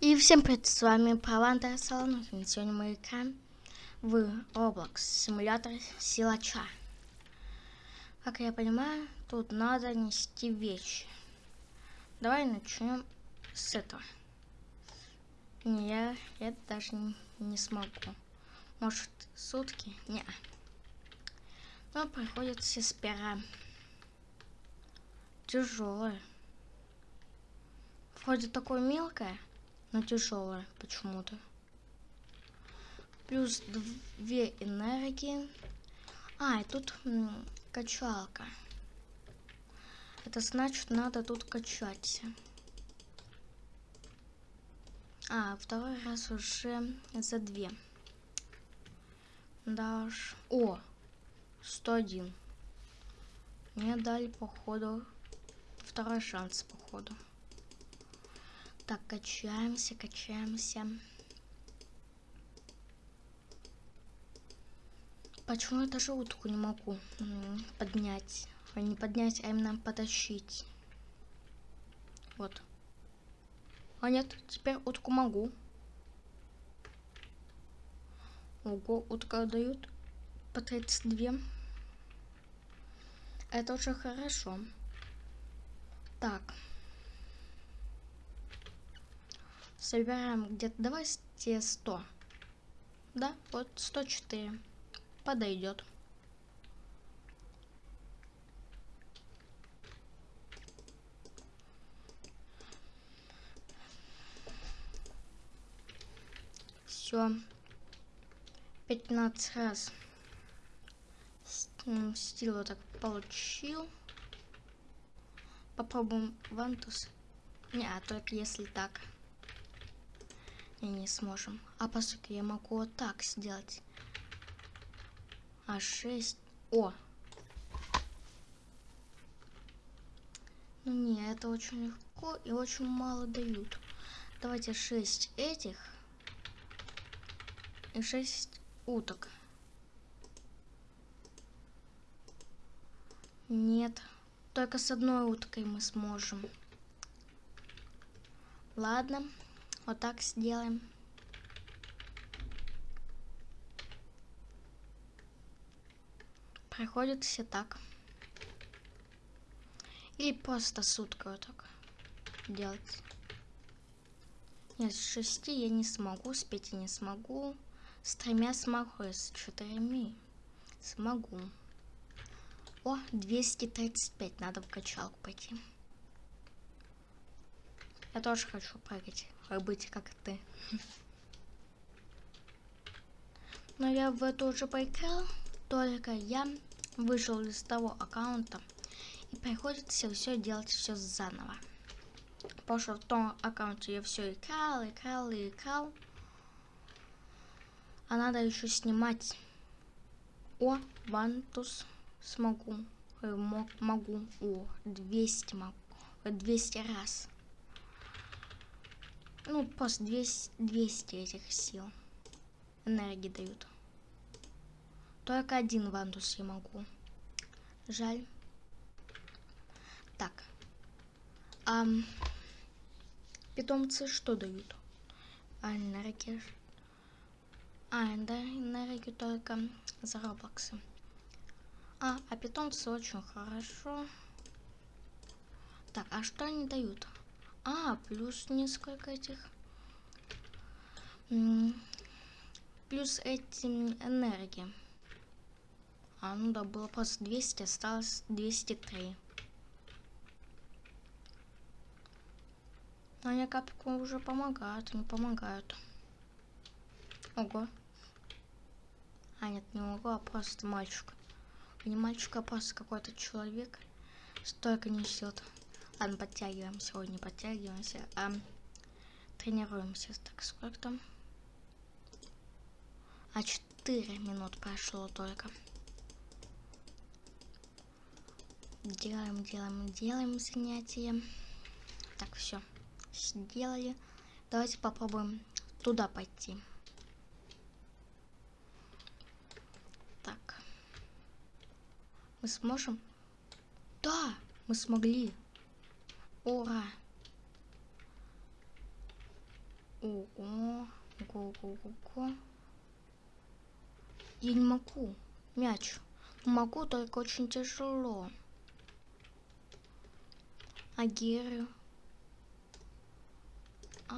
И всем привет, с вами Паванда Салонов. Сегодня мы играем в Roblox симулятор силача. Как я понимаю, тут надо нести вещи. Давай начнем с этого. Не, я это даже не, не смогу. Может, сутки? Не. Но приходится сперва. Тяжелое. Вроде такое мелкое но тяжелая почему-то. Плюс две энергии. А, и тут качалка. Это значит, надо тут качаться. А, второй раз уже за две. Дашь. О! 101. Мне дали, походу, второй шанс, походу. Так, качаемся, качаемся. Почему я даже утку не могу поднять? А не поднять, а именно потащить. Вот. А нет, теперь утку могу. Ого, утка дают по 32. Это очень хорошо. Так. Собираем где-то, давай те 100. Да, вот 104. Подойдет. Все. 15 раз. Стил вот так получил. Попробуем вантус. Не, а только если так не сможем. А по сути я могу вот так сделать. А 6. О! Ну не, это очень легко и очень мало дают. Давайте 6 этих и 6 уток. Нет, только с одной уткой мы сможем. Ладно. Вот так сделаем. Проходит все так. Или просто сутка вот так делать. Нет, с шести я не смогу, с пяти не смогу. С тремя смогу, с четырьмя смогу. О, 235, надо в качалку пойти. Я тоже хочу прыгать быть как ты. Но я в эту уже поиграл, только я вышел из того аккаунта и приходится все делать все заново. Потому что в том аккаунте я все играл, играл и играл. А надо еще снимать. О, вантус смогу. Э, могу. О, 200 могу. 200 раз. Ну, просто 200, 200 этих сил. Энергии дают. Только один вандус я могу. Жаль. Так. А, питомцы что дают? А, энергия. А, да, энергию только за роблоксы. А, а питомцы очень хорошо. Так, а что они дают? А, плюс несколько этих. Плюс эти энергии. А, ну да, было просто 200, осталось 203. Но они капельку уже помогают, не помогают. Ого. А, нет, не ого, а просто мальчик. Не мальчик, а просто какой-то человек. Столько несет. Ладно, подтягиваем сегодня, подтягиваемся. А тренируемся. Так, сколько там? А 4 минут прошло только. Делаем, делаем, делаем занятия. Так, все. Сделали. Давайте попробуем туда пойти. Так. Мы сможем? Да, мы смогли. Ура! Ого, ого, ого, ого. Я не могу. Мяч. Могу, только очень тяжело. А Герри? А,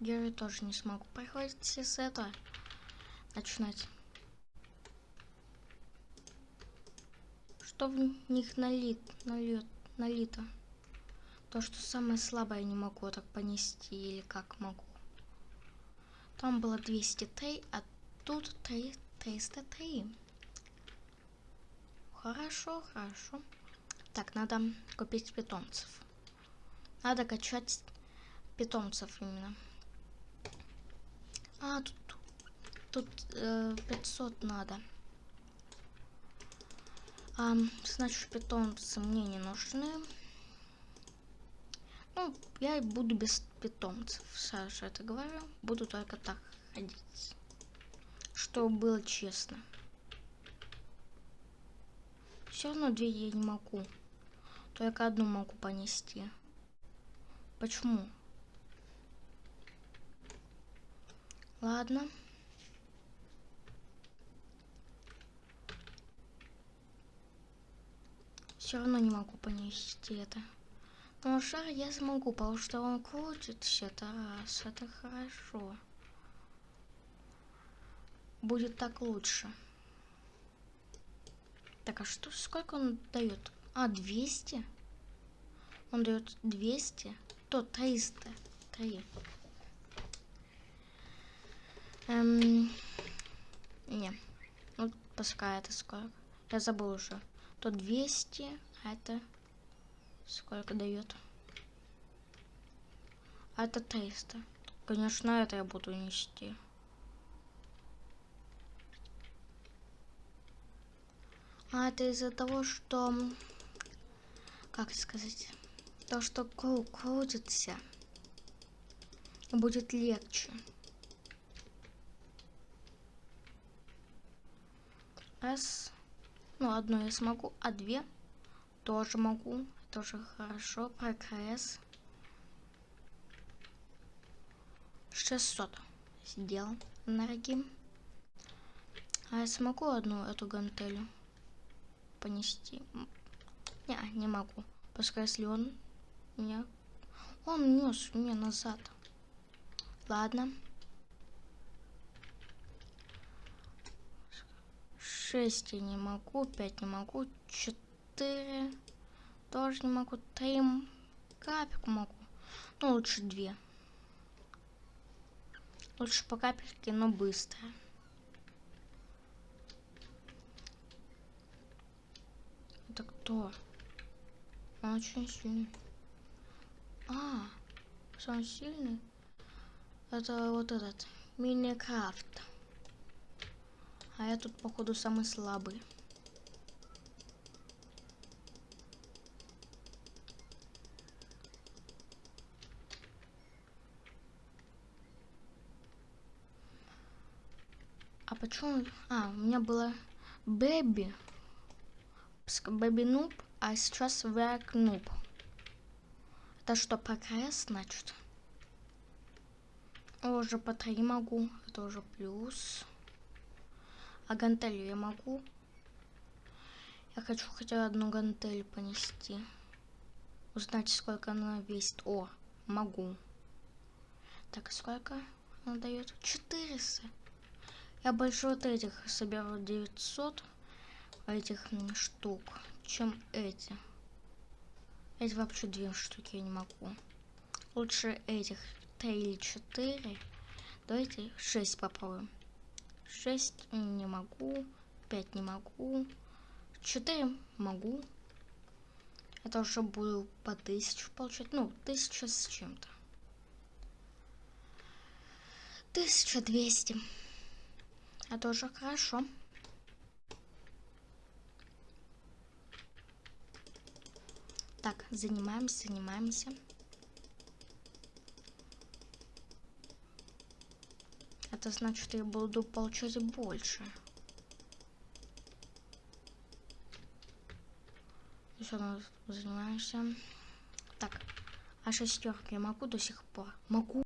Герри тоже не смогу. Приходится с этого начинать. Что в них налит, налит, налито? То, что самое слабое не могу так понести, или как могу. Там было 203, а тут 3, 303. Хорошо, хорошо. Так, надо купить питомцев. Надо качать питомцев именно. А, тут, тут э, 500 надо. А, значит, питомцы мне не нужны. Ну, я буду без питомцев, Саша это говорю. Буду только так ходить. Чтобы было честно. Все равно две я не могу. Только одну могу понести. Почему? Ладно. Все равно не могу понести это. Но шар я смогу, потому что он крутится, это раз, это хорошо. Будет так лучше. Так, а что, сколько он дает? А, 200? Он дает 200? То 300. 3. Эм, не. Ну, пускай это сколько. Я забыл уже. То 200, а это сколько дает? А это 300. Конечно, это я буду нести. А это из-за того, что... Как сказать? То, что круг крутится. Будет легче. Раз. Ну, одну я смогу, а две тоже могу. Тоже хорошо. Прогресс. 600 сделал энергии. А я смогу одну эту гантелю? понести. Не, не могу. Пускай если он меня... Он нес меня назад. Ладно. Шесть я не могу, пять не могу, четыре тоже не могу, три капельку могу. Ну, лучше две. Лучше по капельке, но быстро. Это кто? Он очень сильный. А, самый сильный? Это вот этот. Миникрафт. А я тут, походу, самый слабый. Почему... А, у меня было Бэби. Бэби Нуб, а сейчас Век Нуб. Это что, прогресс, значит? Уже по три могу, это уже плюс. А гантелью я могу? Я хочу хотя одну гантель понести. Узнать, сколько она весит. О, могу. Так, сколько она дает? 400. Я больше вот этих соберу 900 этих штук, чем эти. Эти вообще две штуки я не могу. Лучше этих три или четыре. Давайте шесть попробуем. Шесть не могу. Пять не могу. Четыре могу. Это уже буду по тысячу получать. Ну, тысяча с чем-то. Тысяча двести. Это уже хорошо. Так, занимаемся, занимаемся. Это значит, я буду получать больше. Еще мы занимаемся. Так, а шестерки я могу до сих пор? Могу.